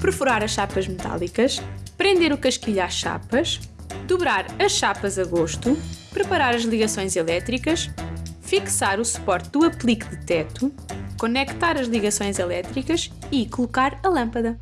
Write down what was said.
Perfurar as chapas metálicas, prender o casquilho às chapas, dobrar as chapas a gosto, preparar as ligações elétricas, fixar o suporte do aplique de teto, conectar as ligações elétricas e colocar a lâmpada.